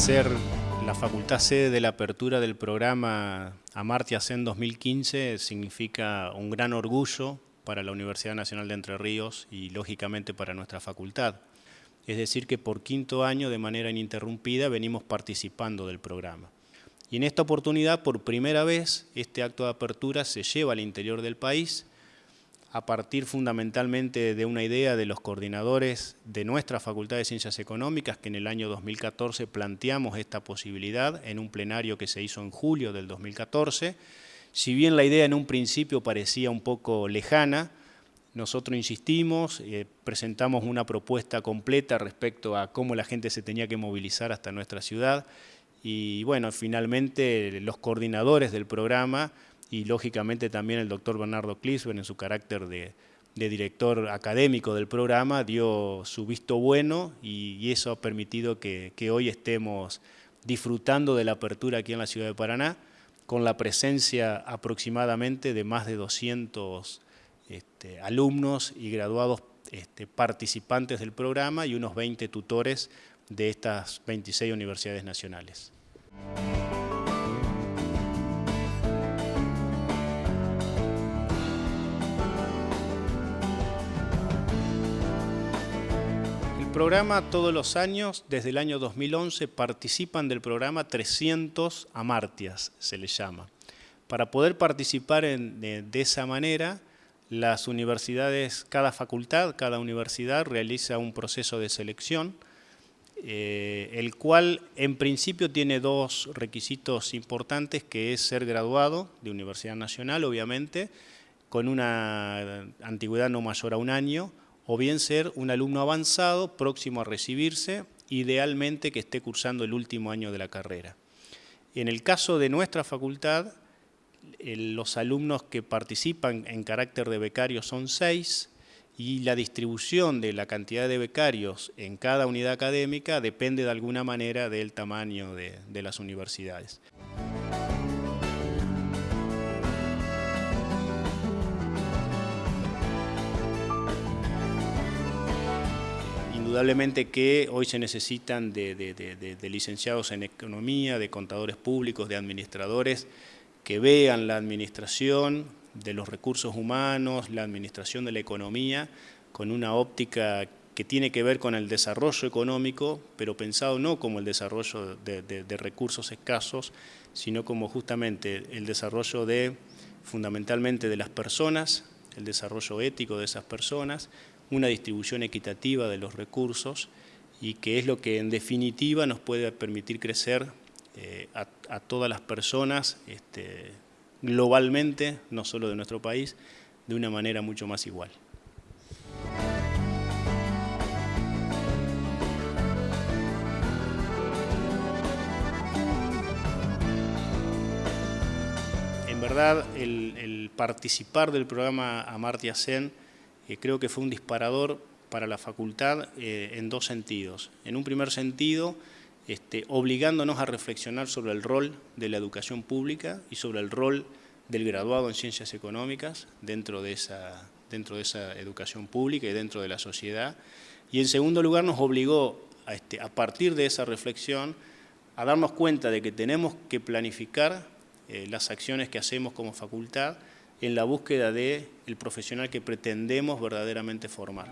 ser la facultad sede de la apertura del programa Amartya Sen 2015 significa un gran orgullo para la Universidad Nacional de Entre Ríos y lógicamente para nuestra facultad. Es decir que por quinto año de manera ininterrumpida venimos participando del programa. Y en esta oportunidad, por primera vez, este acto de apertura se lleva al interior del país a partir fundamentalmente de una idea de los coordinadores de nuestra Facultad de Ciencias Económicas, que en el año 2014 planteamos esta posibilidad en un plenario que se hizo en julio del 2014. Si bien la idea en un principio parecía un poco lejana, nosotros insistimos, eh, presentamos una propuesta completa respecto a cómo la gente se tenía que movilizar hasta nuestra ciudad y bueno, finalmente los coordinadores del programa y lógicamente también el doctor Bernardo Clisben en su carácter de, director académico del programa dio su visto bueno y, eso ha permitido que, hoy estemos disfrutando de la apertura aquí en la ciudad de Paraná con la presencia aproximadamente de más de 200 este, alumnos y graduados este, participantes del programa y unos 20 tutores de estas 26 universidades nacionales. Programa todos los años, desde el año 2011, participan del programa 300 amartias, se le llama. Para poder participar de, esa manera, las universidades, cada facultad, cada universidad realiza un proceso de selección, eh, el cual en principio tiene dos requisitos importantes, que es ser graduado de Universidad Nacional, obviamente, con una antigüedad no mayor a un año, o bien ser un alumno avanzado próximo a recibirse, idealmente que esté cursando el último año de la carrera. En el caso de nuestra facultad, los alumnos que participan en carácter de becarios son seis y la distribución de la cantidad de becarios en cada unidad académica depende de alguna manera del tamaño de las universidades. Indudablemente que hoy se necesitan de, licenciados en economía, de contadores públicos, de administradores, que vean la administración de los recursos humanos, la administración de la economía, con una óptica que tiene que ver con el desarrollo económico, pero pensado no como el desarrollo de, recursos escasos, sino como justamente el desarrollo de, fundamentalmente de las personas, el desarrollo ético de esas personas, una distribución equitativa de los recursos y que es lo que en definitiva nos puede permitir crecer eh, a, todas las personas este, globalmente, no solo de nuestro país, de una manera mucho más igual. En verdad, el, participar del programa Amartya Sen creo que fue un disparador para la facultad eh, en dos sentidos. En un primer sentido, este, obligándonos a reflexionar sobre el rol de la educación pública y sobre el rol del graduado en ciencias económicas dentro de esa, dentro de esa educación pública y dentro de la sociedad. Y en segundo lugar nos obligó, a, este, partir de esa reflexión, a darnos cuenta de que tenemos que planificar eh, las acciones que hacemos como facultad en la búsqueda del el profesional que pretendemos verdaderamente formar.